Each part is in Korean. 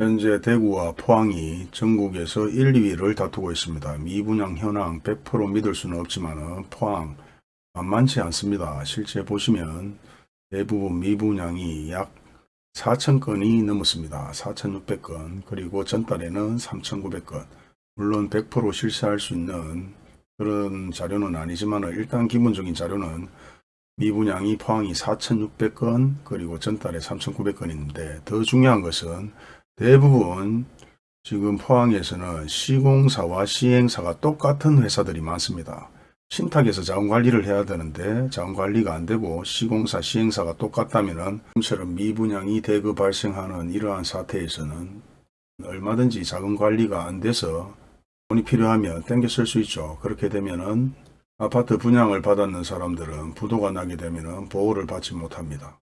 현재 대구와 포항이 전국에서 1, 2위를 다투고 있습니다. 미분양 현황 100% 믿을 수는 없지만 포항 만만치 않습니다. 실제 보시면 대부분 미분양이 약 4,000건이 넘었습니다. 4,600건 그리고 전달에는 3,900건 물론 100% 실시할 수 있는 그런 자료는 아니지만 일단 기본적인 자료는 미분양이 포항이 4,600건 그리고 전달에 3,900건인데 더 중요한 것은 대부분 지금 포항에서는 시공사와 시행사가 똑같은 회사들이 많습니다. 신탁에서 자원관리를 해야 되는데 자원관리가 안되고 시공사 시행사가 똑같다면 처럼 미분양이 대거 발생하는 이러한 사태에서는 얼마든지 자원관리가 안돼서 돈이 필요하면 땡겨 쓸 수 있죠. 그렇게 되면 은 아파트 분양을 받았는 사람들은 부도가 나게 되면 보호를 받지 못합니다.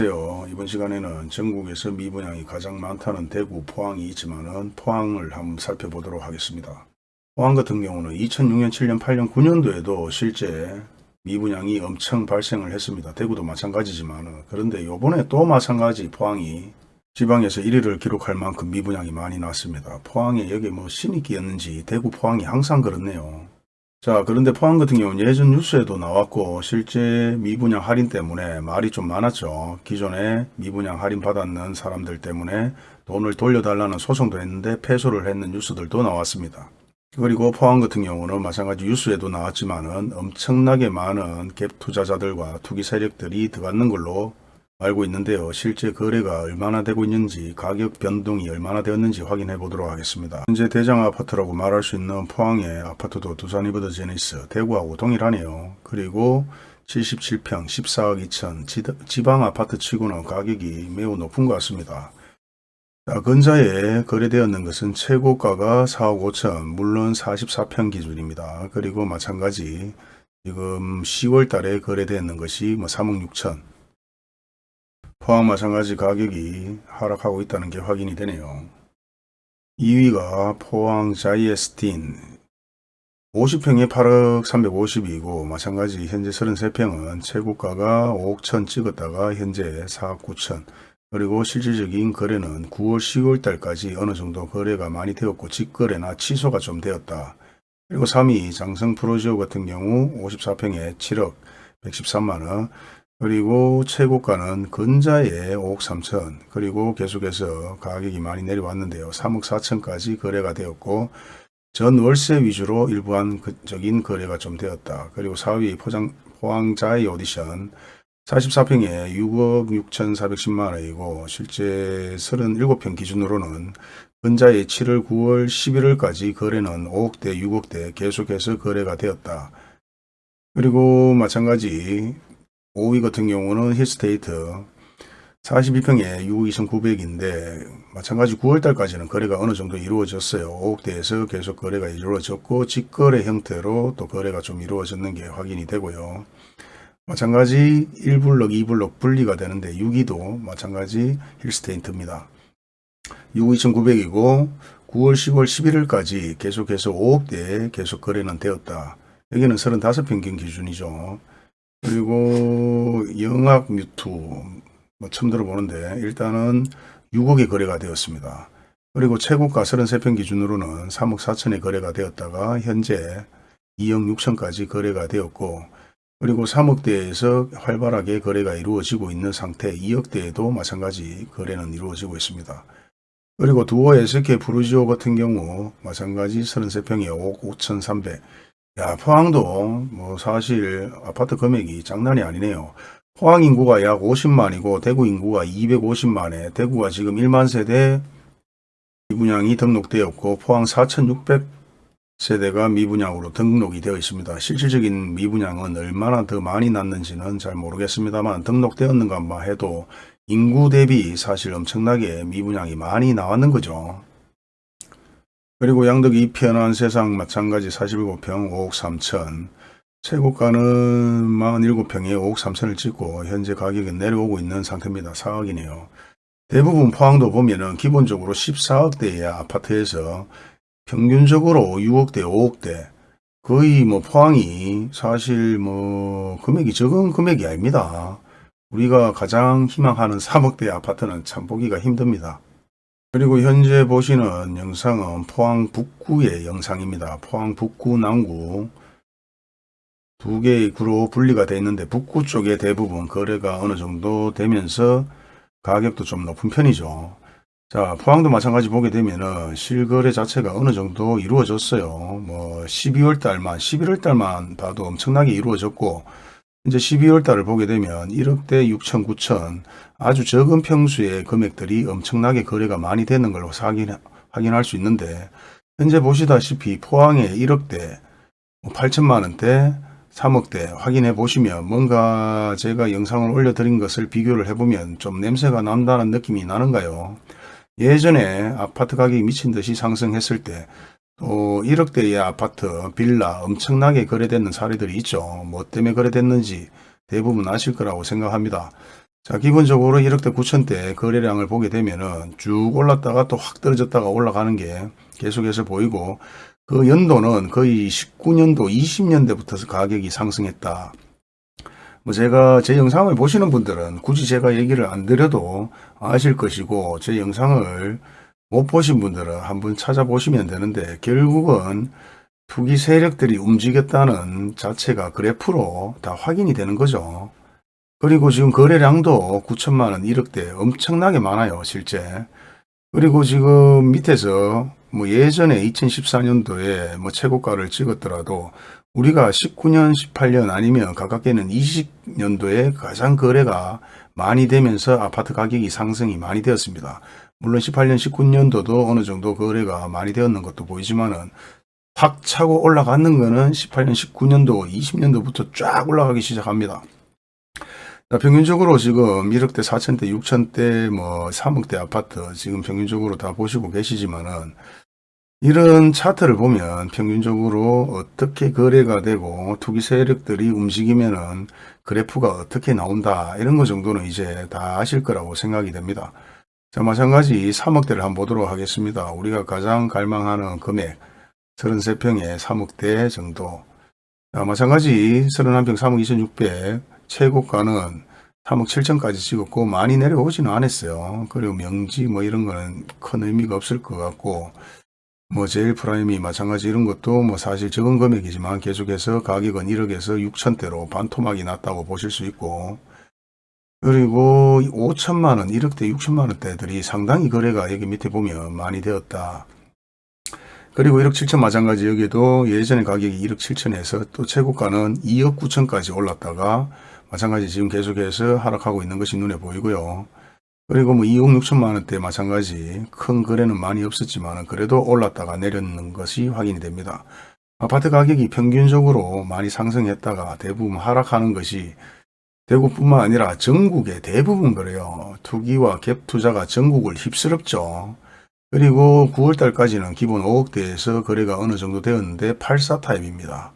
안녕하세요. 이번 시간에는 전국에서 미분양이 가장 많다는 대구, 포항이 있지만 포항을 한번 살펴보도록 하겠습니다. 포항 같은 경우는 2006년, 7년, 8년, 9년도에도 실제 미분양이 엄청 발생을 했습니다. 대구도 마찬가지지만 그런데 요번에 또 마찬가지 포항이 지방에서 1위를 기록할 만큼 미분양이 많이 났습니다. 포항에 여기 뭐 신이 끼었는지 대구 포항이 항상 그렇네요. 자 그런데 포항 같은 경우는 예전 뉴스에도 나왔고 실제 미분양 할인 때문에 말이 좀 많았죠. 기존에 미분양 할인 받았는 사람들 때문에 돈을 돌려달라는 소송도 했는데 패소를 했는 뉴스들도 나왔습니다. 그리고 포항 같은 경우는 마찬가지 뉴스에도 나왔지만 은 엄청나게 많은 갭 투자자들과 투기 세력들이 들어갔는 걸로 알고 있는데요. 실제 거래가 얼마나 되고 있는지 가격 변동이 얼마나 되었는지 확인해 보도록 하겠습니다. 현재 대장 아파트라고 말할 수 있는 포항의 아파트도 두산이버드 제니스 대구하고 동일하네요. 그리고 77평 14억 2천 지방 아파트 치고는 가격이 매우 높은 것 같습니다. 자, 근자에 거래되었는 것은 최고가가 4억 5천 물론 44평 기준입니다. 그리고 마찬가지 지금 10월 달에 거래되었는 것이 뭐 3억 6천 포항 마찬가지 가격이 하락하고 있다는 게 확인이 되네요. 2위가 포항 자이에스틴 50평에 8억 350이고 마찬가지 현재 33평은 최고가가 5억 천 찍었다가 현재 4억 9천 그리고 실질적인 거래는 9월 10월 달까지 어느 정도 거래가 많이 되었고 직거래나 취소가 좀 되었다. 그리고 3위 장성 프로지오 같은 경우 54평에 7억 113만원 그리고 최고가는 근자에 5억 3천 그리고 계속해서 가격이 많이 내려왔는데요. 3억 4천까지 거래가 되었고 전 월세 위주로 일부한적인 거래가 좀 되었다. 그리고 4위 포장, 포항자의 오디션 44평에 6억 6천4백십만원이고 실제 37평 기준으로는 근자에 7월 9월 11월까지 거래는 5억대 6억대 계속해서 거래가 되었다. 그리고 마찬가지 5위 같은 경우는 힐스테이트 42평에 6억 2,900인데 마찬가지 9월달까지는 거래가 어느 정도 이루어졌어요. 5억대에서 계속 거래가 이루어졌고 직거래 형태로 또 거래가 좀 이루어졌는 게 확인이 되고요. 마찬가지 1블럭, 2블럭 분리가 되는데 6위도 마찬가지 힐스테이트입니다. 6억 2,900이고 9월, 10월, 11월까지 계속해서 5억대 계속 거래는 되었다. 여기는 35평경 기준이죠. 그리고 영악 뮤투 뭐 처음 들어보는데 일단은 6억에 거래가 되었습니다. 그리고 최고가 33평 기준으로는 3억 4천에 거래가 되었다가 현재 2억 6천까지 거래가 되었고 그리고 3억대에서 활발하게 거래가 이루어지고 있는 상태 2억대에도 마찬가지 거래는 이루어지고 있습니다. 그리고 두어 SK 브루지오 같은 경우 마찬가지 33평에 5억 5천 3백 야, 포항도 뭐 사실 아파트 금액이 장난이 아니네요. 포항 인구가 약 50만이고 대구 인구가 250만에 대구가 지금 1만 세대 미분양이 등록되었고 포항 4,600 세대가 미분양으로 등록이 되어 있습니다. 실질적인 미분양은 얼마나 더 많이 났는지는 잘 모르겠습니다만 등록되었는가 해도 인구 대비 사실 엄청나게 미분양이 많이 나왔는 거죠. 그리고 양덕 2편한 세상 마찬가지 47평 5억 3천 최고가는 47평에 5억 3천을 찍고 현재 가격은 내려오고 있는 상태입니다. 4억이네요. 대부분 포항도 보면은 기본적으로 14억대의 아파트에서 평균적으로 6억대 5억대 거의 뭐 포항이 사실 뭐 금액이 적은 금액이 아닙니다. 우리가 가장 희망하는 3억대 아파트는 참 보기가 힘듭니다. 그리고 현재 보시는 영상은 포항 북구의 영상입니다. 포항 북구 남구 두 개의 구로 분리가 되어 있는데 북구 쪽에 대부분 거래가 어느 정도 되면서 가격도 좀 높은 편이죠. 자, 포항도 마찬가지 보게 되면은 실거래 자체가 어느 정도 이루어졌어요. 뭐 12월 달만, 11월 달만 봐도 엄청나게 이루어졌고 이제 12월 달을 보게 되면 1억대 6천, 9천 아주 적은 평수의 금액들이 엄청나게 거래가 많이 되는 걸로 확인, 확인할 수 있는데 현재 보시다시피 포항에 1억대, 8천만 원대, 3억대 확인해 보시면 뭔가 제가 영상을 올려드린 것을 비교를 해보면 좀 냄새가 난다는 느낌이 나는가요? 예전에 아파트 가격이 미친 듯이 상승했을 때 또 1억대의 아파트, 빌라 엄청나게 거래되는 사례들이 있죠. 뭐 때문에 거래됐는지 대부분 아실 거라고 생각합니다. 자, 기본적으로 1억대 9천대 거래량을 보게 되면 은 쭉 올랐다가 또 확 떨어졌다가 올라가는 게 계속해서 보이고 그 연도는 거의 19년도, 20년대부터 가격이 상승했다. 뭐 제가 제 영상을 보시는 분들은 굳이 제가 얘기를 안 드려도 아실 것이고 제 영상을 못 보신 분들은 한번 찾아보시면 되는데 결국은 투기 세력들이 움직였다는 자체가 그래프로 다 확인이 되는 거죠. 그리고 지금 거래량도 9천만 원, 1억대 엄청나게 많아요, 실제. 그리고 지금 밑에서 뭐 예전에 2014년도에 뭐 최고가를 찍었더라도 우리가 19년, 18년 아니면 가깝게는 20년도에 가장 거래가 많이 되면서 아파트 가격이 상승이 많이 되었습니다. 물론 18년, 19년도도 어느 정도 거래가 많이 되었는 것도 보이지만은 확 차고 올라가는 거는 18년, 19년도, 20년도부터 쫙 올라가기 시작합니다. 자, 평균적으로 지금 1억대, 4천대, 6천대, 뭐 3억대 아파트 지금 평균적으로 다 보시고 계시지만은 이런 차트를 보면 평균적으로 어떻게 거래가 되고 투기 세력들이 움직이면은 그래프가 어떻게 나온다 이런 거 정도는 이제 다 아실 거라고 생각이 됩니다. 자 마찬가지 3억대를 한번 보도록 하겠습니다. 우리가 가장 갈망하는 금액 33평에 3억대 정도 자 마찬가지 31평 3억 2600 최고가는 3억 7천까지 찍었고 많이 내려오지는 않았어요. 그리고 명지 뭐 이런 거는 큰 의미가 없을 것 같고 뭐 제일 프라임이 마찬가지 이런 것도 뭐 사실 적은 금액이지만 계속해서 가격은 1억에서 6천대로 반토막이 났다고 보실 수 있고 그리고 5천만원 1억대 6천만원대들이 상당히 거래가 여기 밑에 보면 많이 되었다 그리고 1억 7천 마찬가지 여기도 예전에 가격이 1억 7천에서 또 최고가는 2억 9천까지 올랐다가 마찬가지 지금 계속해서 하락하고 있는 것이 눈에 보이고요 그리고 뭐 2억 6천만 원대 마찬가지 큰 거래는 많이 없었지만 그래도 올랐다가 내렸는 것이 확인이 됩니다. 아파트 가격이 평균적으로 많이 상승했다가 대부분 하락하는 것이 대구뿐만 아니라 전국에 대부분 그래요. 투기와 갭 투자가 전국을 휩쓸었죠. 그리고 9월달까지는 기본 5억대에서 거래가 어느 정도 되었는데 84 타입입니다.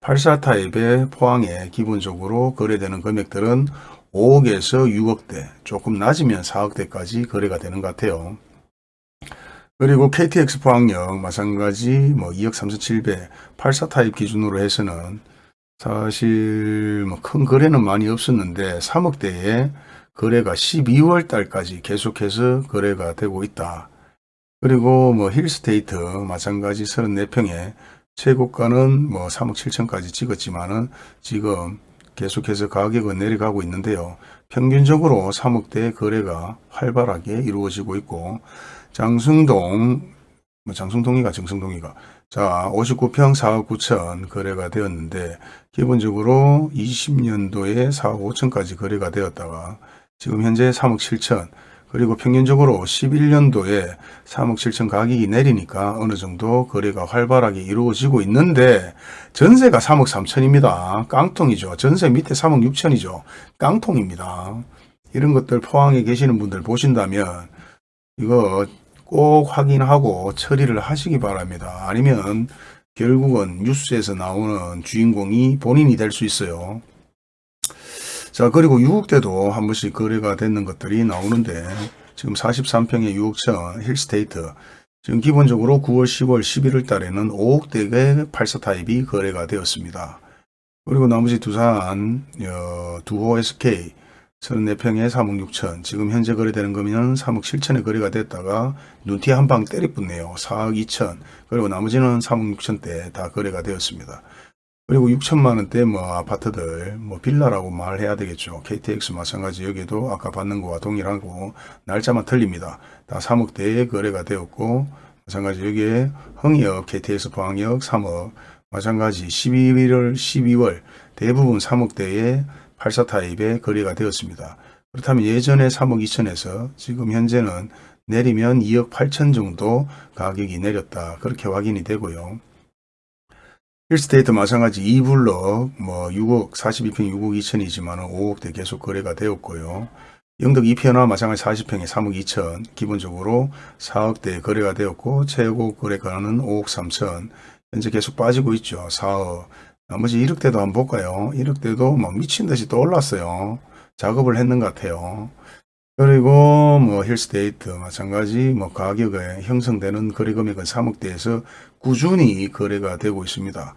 84 타입의 포항에 기본적으로 거래되는 금액들은 5억에서 6억대 조금 낮으면 4억대까지 거래가 되는 것 같아요. 그리고 KTX 포항역 마찬가지 뭐 2억 3,700, 84 타입 기준으로 해서는 사실 뭐 큰 거래는 많이 없었는데 3억대에 거래가 12월 달까지 계속해서 거래가 되고 있다. 그리고 뭐 힐스테이트 마찬가지 34평에 최고가는 뭐 3억 7천까지 찍었지만은 지금 계속해서 가격은 내려가고 있는데요. 평균적으로 3억대 거래가 활발하게 이루어지고 있고 장승동 뭐 장승동이가 정승동이가 자 59평 4억 9천 거래가 되었는데 기본적으로 20년도에 4억 5천까지 거래가 되었다가 지금 현재 3억 7천 그리고 평균적으로 11년도에 3억 7천 가격이 내리니까 어느 정도 거래가 활발하게 이루어지고 있는데 전세가 3억 3천입니다. 깡통이죠. 전세 밑에 3억 6천이죠. 깡통입니다. 이런 것들 포항에 계시는 분들 보신다면 이거 꼭 확인하고 처리를 하시기 바랍니다. 아니면 결국은 뉴스에서 나오는 주인공이 본인이 될 수 있어요. 자 그리고 6억 대도 한 번씩 거래가 되는 것들이 나오는데 지금 43평의 6억천 힐스테이트 지금 기본적으로 9월, 10월, 11월 달에는 5억대의 84 타입이 거래가 되었습니다. 그리고 나머지 두산, 어, 두호 SK 34평에 3억 6천 지금 현재 거래되는 거면 3억 7천에 거래가 됐다가 눈티 한 방 때리붙네요. 4억 2천 그리고 나머지는 3억 6천대 다 거래가 되었습니다. 그리고 6천만 원대 뭐 아파트들 뭐 빌라라고 말해야 되겠죠. KTX 마찬가지 여기도 아까 받는 거와 동일하고 날짜만 틀립니다. 다 3억대에 거래가 되었고 마찬가지 여기에 흥이역 KTX 포항역 3억 마찬가지 11월 12월 대부분 3억대에 84 타입에 거래가 되었습니다. 그렇다면 예전에 3억 2천에서 지금 현재는 내리면 2억 8천 정도 가격이 내렸다. 그렇게 확인이 되고요. 힐스테이트 마찬가지 2블럭 뭐 6억 42평 6억 2천이지만 5억대 계속 거래가 되었고요. 영덕 2편화 마찬가지 40평에 3억 2천 기본적으로 4억대 거래가 되었고 최고 거래가는 5억 3천 현재 계속 빠지고 있죠. 4억 나머지 1억대도 한번 볼까요? 1억대도 막 미친 듯이 또 올랐어요. 작업을 했는 것 같아요. 그리고 뭐 힐스테이트 마찬가지 뭐 가격에 형성되는 거래 금액은 3억대에서 꾸준히 거래가 되고 있습니다.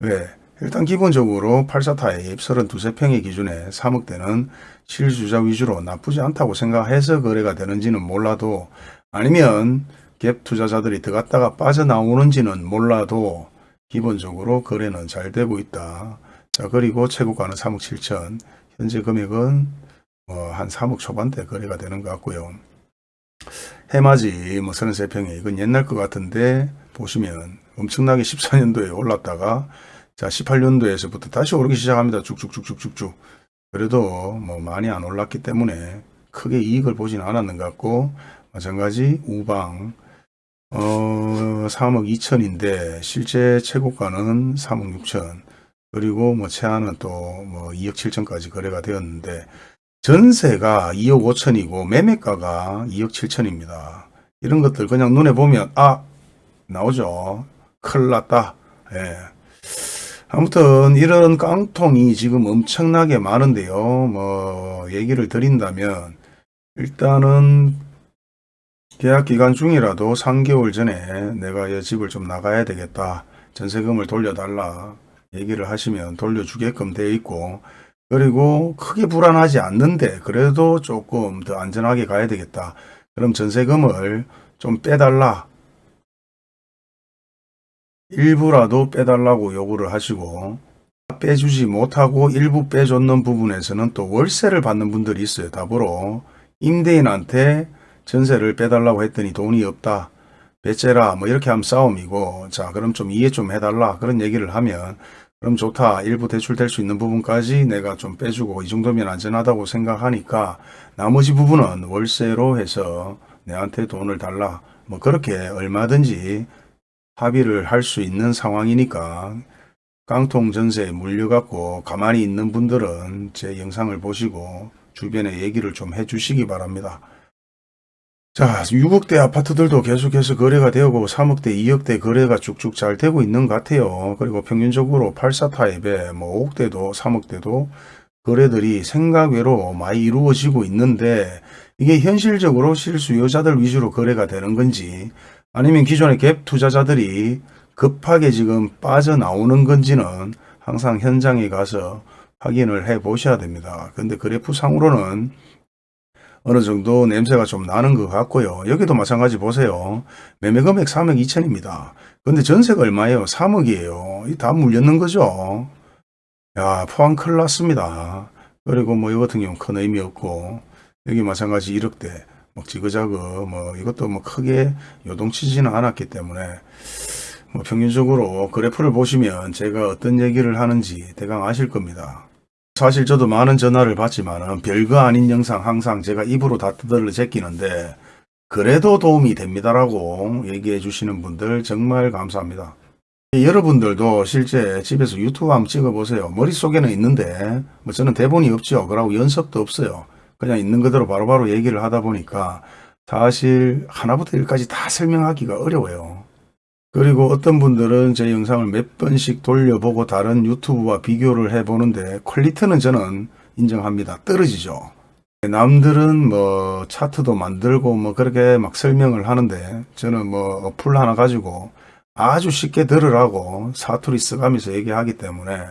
왜? 일단 기본적으로 84 타입 32평의 기준에 3억대는 실주자 위주로 나쁘지 않다고 생각해서 거래가 되는지는 몰라도 아니면 갭 투자자들이 들어갔다가 빠져나오는지는 몰라도 기본적으로 거래는 잘 되고 있다. 자 그리고 최고가는 3억 7천 현재 금액은 뭐 한 3억 초반대 거래가 되는 것 같고요. 해맞이 뭐 33평에 이건 옛날 것 같은데 보시면 엄청나게 14년도에 올랐다가 자 18년도에서부터 다시 오르기 시작합니다. 쭉쭉쭉쭉쭉쭉 그래도 뭐 많이 안 올랐기 때문에 크게 이익을 보진 않았는 것 같고 마찬가지 우방 어 3억 2천인데 실제 최고가는 3억 6천 그리고 뭐 최하는 또 뭐 2억 7천까지 거래가 되었는데 전세가 2억 5천이고 매매가가 2억 7천입니다. 이런 것들 그냥 눈에 보면 아 나오죠. 큰일 났다. 예. 아무튼 이런 깡통이 지금 엄청나게 많은데요. 뭐 얘기를 드린다면 일단은 계약 기간 중이라도 3개월 전에 내가 이 집을 좀 나가야 되겠다. 전세금을 돌려달라. 얘기를 하시면 돌려주게끔 되어 있고 그리고 크게 불안하지 않는데 그래도 조금 더 안전하게 가야 되겠다. 그럼 전세금을 좀 빼달라. 일부라도 빼달라고 요구를 하시고 빼주지 못하고 일부 빼줬는 부분에서는 또 월세를 받는 분들이 있어요. 답으로 임대인한테 전세를 빼달라고 했더니 돈이 없다. 배째라 뭐 이렇게 하면 싸움이고 자 그럼 좀 이해 좀 해달라 그런 얘기를 하면 그럼 좋다. 일부 대출될 수 있는 부분까지 내가 좀 빼주고 이 정도면 안전하다고 생각하니까 나머지 부분은 월세로 해서 내한테 돈을 달라. 뭐 그렇게 얼마든지 합의를 할 수 있는 상황이니까 깡통 전세에 물려갖고 가만히 있는 분들은 제 영상을 보시고 주변에 얘기를 좀 해주시기 바랍니다. 자, 6억대 아파트들도 계속해서 거래가 되고 3억대, 2억대 거래가 쭉쭉 잘 되고 있는 것 같아요. 그리고 평균적으로 84 타입에 뭐 5억대도 3억대도 거래들이 생각외로 많이 이루어지고 있는데 이게 현실적으로 실수요자들 위주로 거래가 되는 건지 아니면 기존의 갭 투자자들이 급하게 지금 빠져나오는 건지는 항상 현장에 가서 확인을 해 보셔야 됩니다. 근데 그래프 상으로는 어느 정도 냄새가 좀 나는 것 같고요. 여기도 마찬가지 보세요. 매매 금액 3억 2천입니다. 근데 전세가 얼마예요? 3억이에요. 이다 물렸는 거죠. 야 포항 큰일 났습니다. 그리고 뭐이 같은 경우는 큰 의미 없고 여기 마찬가지 1억대 뭐 지그자그 뭐 이것도 뭐 크게 요동치지는 않았기 때문에 뭐 평균적으로 그래프를 보시면 제가 어떤 얘기를 하는지 대강 아실 겁니다. 사실 저도 많은 전화를 받지만 별거 아닌 영상 항상 제가 입으로 다 뜯어를 제끼는데 그래도 도움이 됩니다라고 얘기해 주시는 분들 정말 감사합니다. 여러분들도 실제 집에서 유튜브 한번 찍어보세요. 머릿속에는 있는데 뭐 저는 대본이 없죠. 그러고 연습도 없어요. 그냥 있는 그대로 바로바로 얘기를 하다 보니까 사실 하나부터 열까지 다 설명하기가 어려워요. 그리고 어떤 분들은 제 영상을 몇 번씩 돌려보고 다른 유튜브와 비교를 해보는데 퀄리티는 저는 인정합니다. 떨어지죠. 남들은 뭐 차트도 만들고 뭐 그렇게 막 설명을 하는데 저는 뭐 어플 하나 가지고 아주 쉽게 들으라고 사투리 써가면서 얘기하기 때문에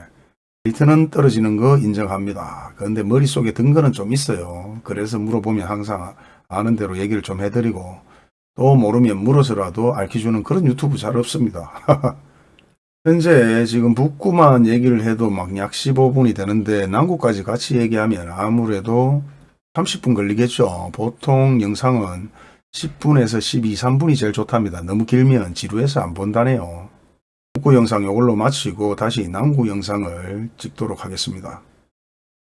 리턴은 떨어지는 거 인정합니다. 그런데 머릿속에 든 거는 좀 있어요. 그래서 물어보면 항상 아는 대로 얘기를 좀 해드리고 또 모르면 물어서라도 알려주는 그런 유튜브 잘 없습니다. 현재 지금 북구만 얘기를 해도 막 약 15분이 되는데 남구까지 같이 얘기하면 아무래도 30분 걸리겠죠. 보통 영상은 10분에서 12, 3분이 제일 좋답니다. 너무 길면 지루해서 안 본다네요. 북구 영상 이걸로 마치고 다시 남구 영상을 찍도록 하겠습니다.